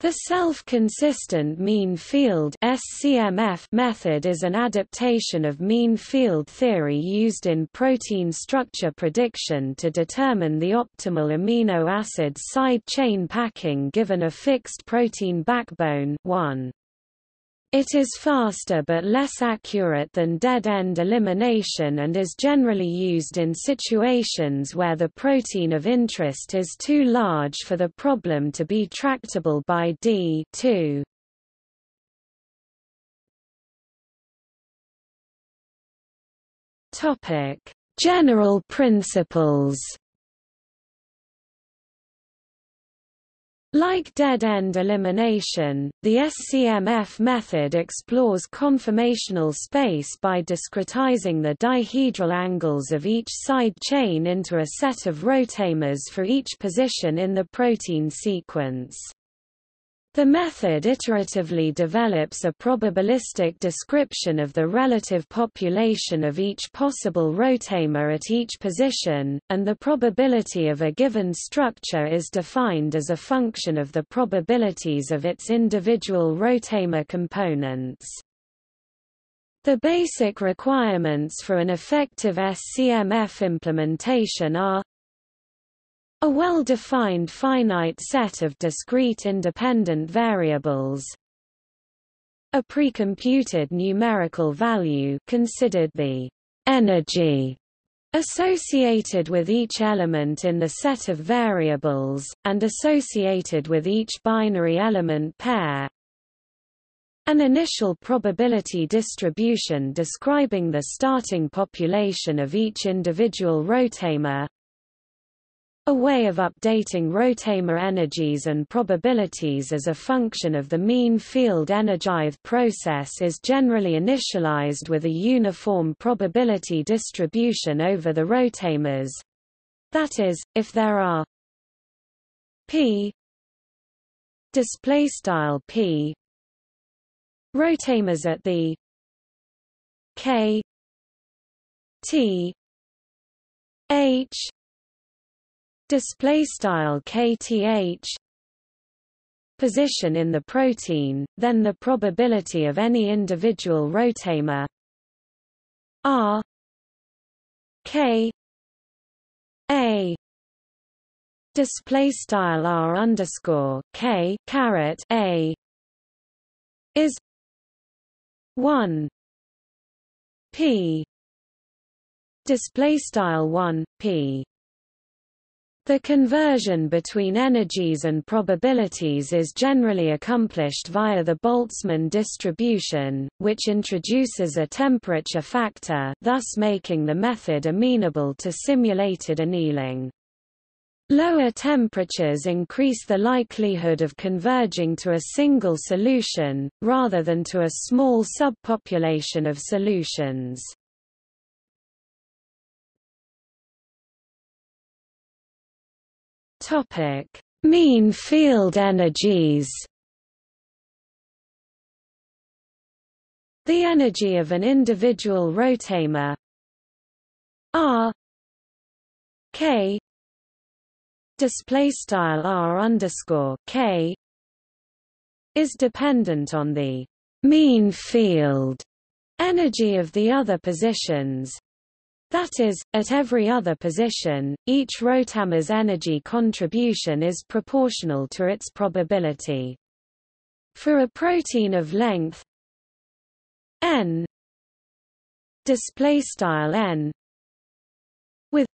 The self-consistent mean field SCMF method is an adaptation of mean field theory used in protein structure prediction to determine the optimal amino acid side chain packing given a fixed protein backbone 1. It is faster but less accurate than dead-end elimination and is generally used in situations where the protein of interest is too large for the problem to be tractable by D 2. General principles Like dead-end elimination, the SCMF method explores conformational space by discretizing the dihedral angles of each side chain into a set of rotamers for each position in the protein sequence. The method iteratively develops a probabilistic description of the relative population of each possible rotamer at each position, and the probability of a given structure is defined as a function of the probabilities of its individual rotamer components. The basic requirements for an effective SCMF implementation are a well-defined finite set of discrete independent variables. A precomputed numerical value considered the energy associated with each element in the set of variables, and associated with each binary element pair, an initial probability distribution describing the starting population of each individual rotamer, a way of updating rotamer energies and probabilities as a function of the mean field energize process is generally initialized with a uniform probability distribution over the rotamers. That is, if there are p display style p rotamers at the k t h display style kth position in the protein, then the probability of any individual rotamer r k a display style r underscore k caret a is one p display style one p the conversion between energies and probabilities is generally accomplished via the Boltzmann distribution, which introduces a temperature factor thus making the method amenable to simulated annealing. Lower temperatures increase the likelihood of converging to a single solution, rather than to a small subpopulation of solutions. Topic: Mean field energies. The energy of an individual rotamer. R. K. Display style R underscore K. Is dependent on the mean field energy of the other positions that is, at every other position, each rotamer's energy contribution is proportional to its probability. For a protein of length n n with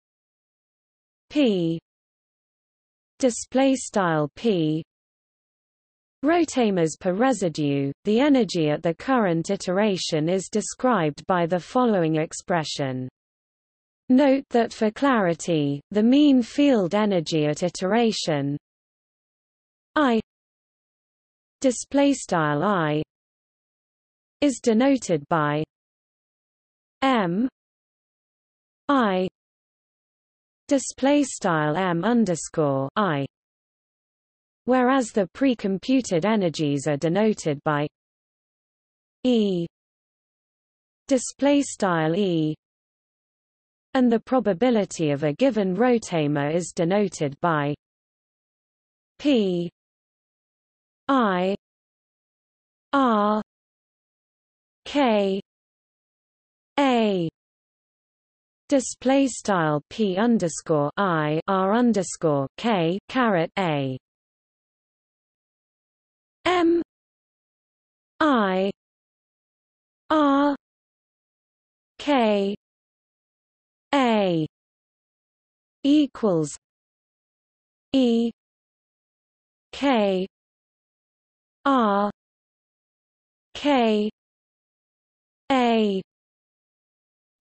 p p rotamers per residue, the energy at the current iteration is described by the following expression Note that for clarity, the mean field energy at iteration I display style I is denoted by M I display style M underscore I whereas the pre-computed energies are denoted by E display style E and the probability of a given rotamer is denoted by p I R K A. Display style P underscore I R underscore K caret A. M I R K A equals E K R K A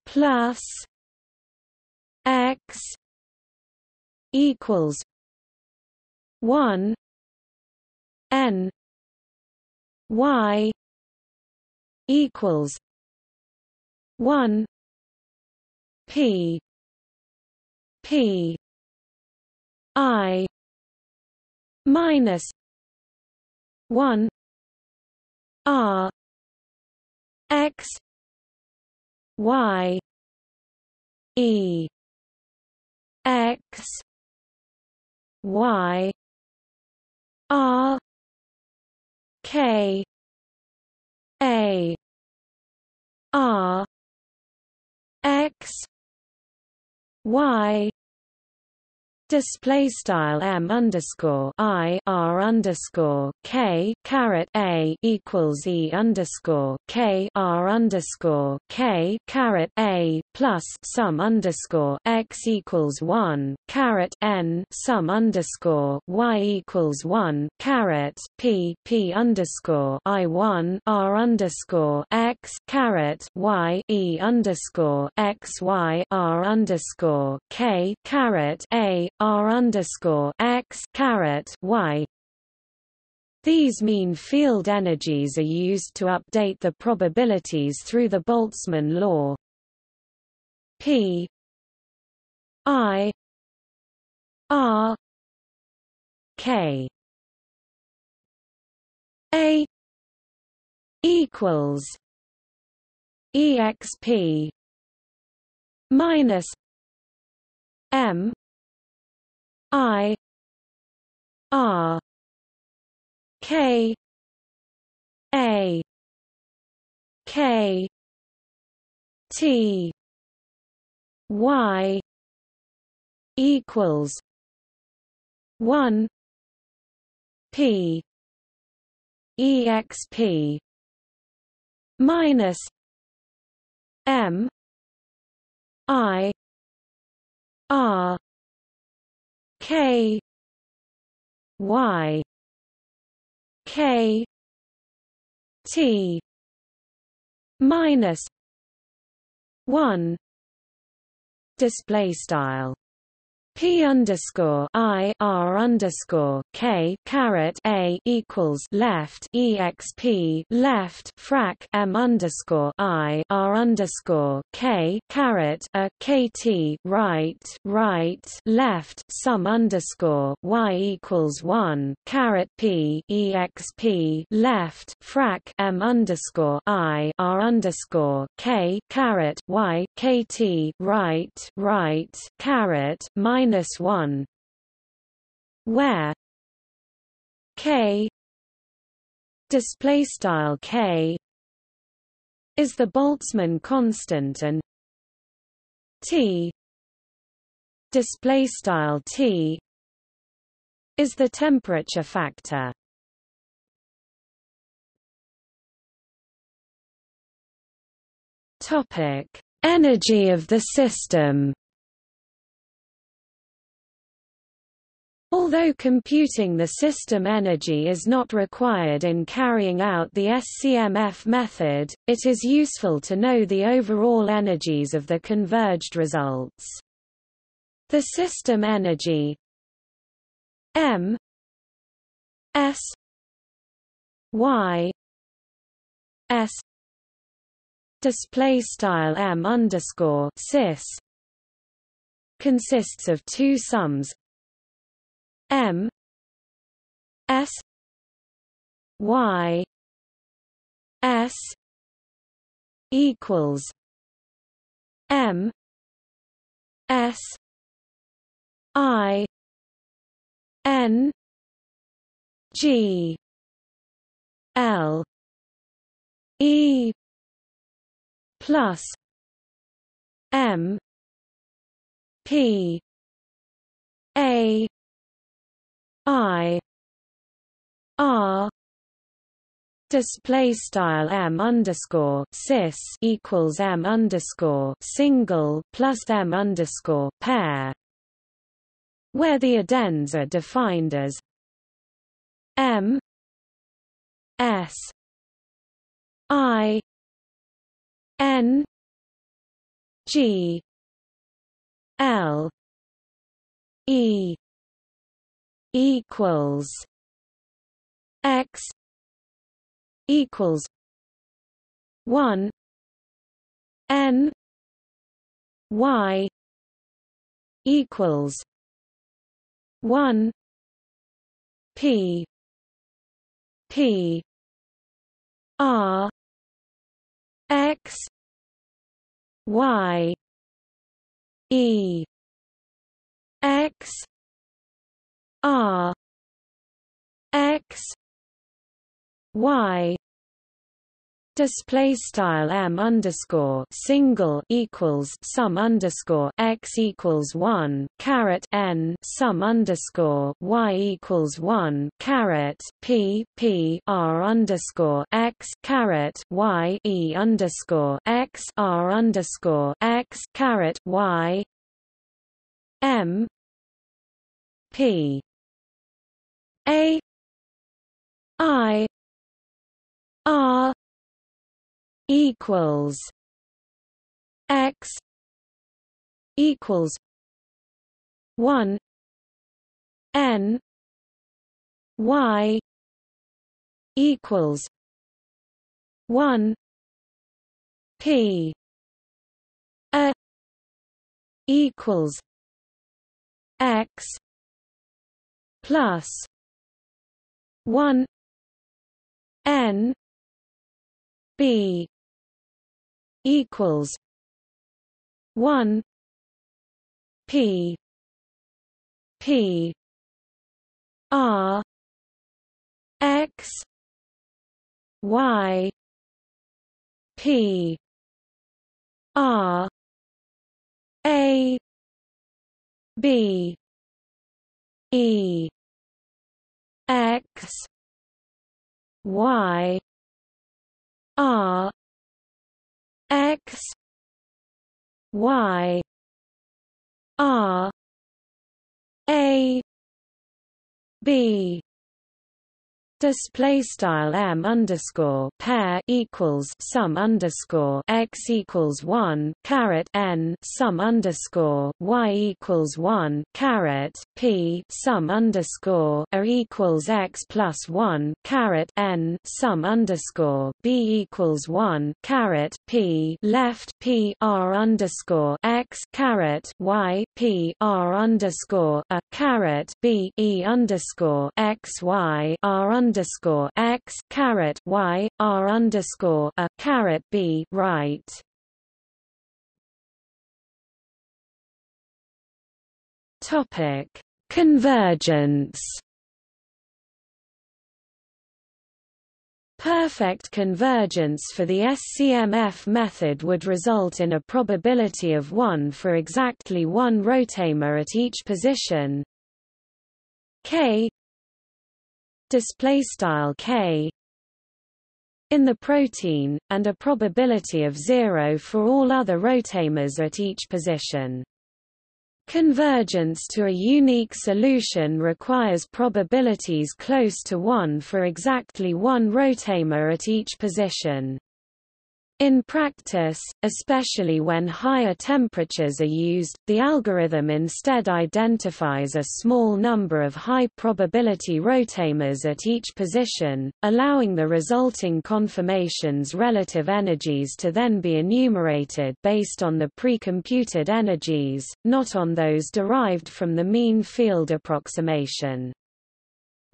plus X equals one N Y equals one P. P. I. Minus one R X Y E X Y R K A R X Y display style m underscore i r underscore k caret a equals e underscore k r underscore k caret a plus sum underscore x equals one caret n sum underscore y equals one caret p p underscore i one r underscore x caret y e underscore x y r underscore k caret a r underscore x caret y. These mean field energies are used to update the probabilities through the Boltzmann law. P I R K A equals exp minus m I R K A K T Y equals one P EXP minus M I R K Y K T minus one display style P underscore I R underscore K caret A equals left EXP left frac M underscore I R underscore K caret a KT right right left sum underscore Y equals one caret P EXP left frac M underscore I R underscore K caret Y KT right right caret minus minus 1 where? K. Display style k. Is the Boltzmann constant and t. Display style t. Is the temperature factor. Topic. Energy of the system Although computing the system energy is not required in carrying out the SCMF method, it is useful to know the overall energies of the converged results. The system energy M S Y S display style M underscore sys consists of two sums M S Y S equals M S I N G L E plus M P A I. R. Display style m underscore sys equals m underscore single plus m underscore pair, where the addends are defined as m s i n g l e equals x equals one N Y equals one P P R X Y E X R X y display style m underscore single equals sum underscore x equals one caret n sum underscore y equals one caret p p r underscore x caret y e underscore x r underscore x caret y m p a i R equals X equals one N Y equals one P A equals X plus one N B equals one P P R X Y P R A B E X Y R X Y R A B display style m underscore pair equals sum underscore x equals one caret n sum underscore y equals one caret p sum underscore a equals x plus one caret n sum underscore b equals one caret p left p r underscore x caret y p r underscore a caret b e underscore x y r underscore x caret y r underscore a caret b right. Topic: Convergence. Perfect convergence for the SCMF method would result in a probability of 1 for exactly one rotamer at each position k display style k in the protein, and a probability of zero for all other rotamers at each position. Convergence to a unique solution requires probabilities close to 1 for exactly one rotamer at each position. In practice, especially when higher temperatures are used, the algorithm instead identifies a small number of high-probability rotamers at each position, allowing the resulting conformation's relative energies to then be enumerated based on the pre-computed energies, not on those derived from the mean field approximation.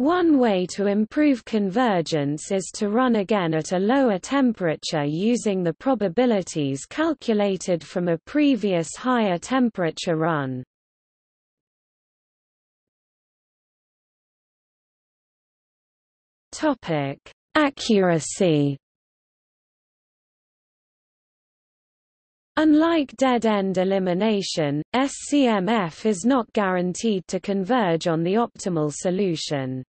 One way to improve convergence is to run again at a lower temperature using the probabilities calculated from a previous higher temperature run. Topic: Accuracy Unlike dead-end elimination, SCMF is not guaranteed to converge on the optimal solution.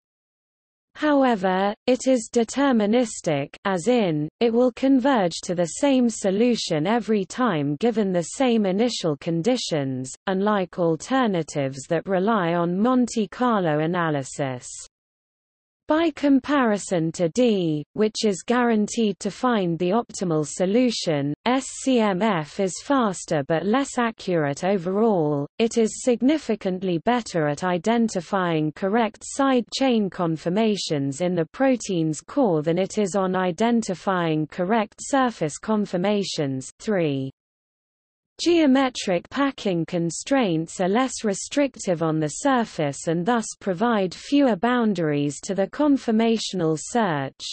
However, it is deterministic as in, it will converge to the same solution every time given the same initial conditions, unlike alternatives that rely on Monte Carlo analysis. By comparison to D, which is guaranteed to find the optimal solution, SCMF is faster but less accurate overall. It is significantly better at identifying correct side chain conformations in the protein's core than it is on identifying correct surface conformations 3. Geometric packing constraints are less restrictive on the surface and thus provide fewer boundaries to the conformational search.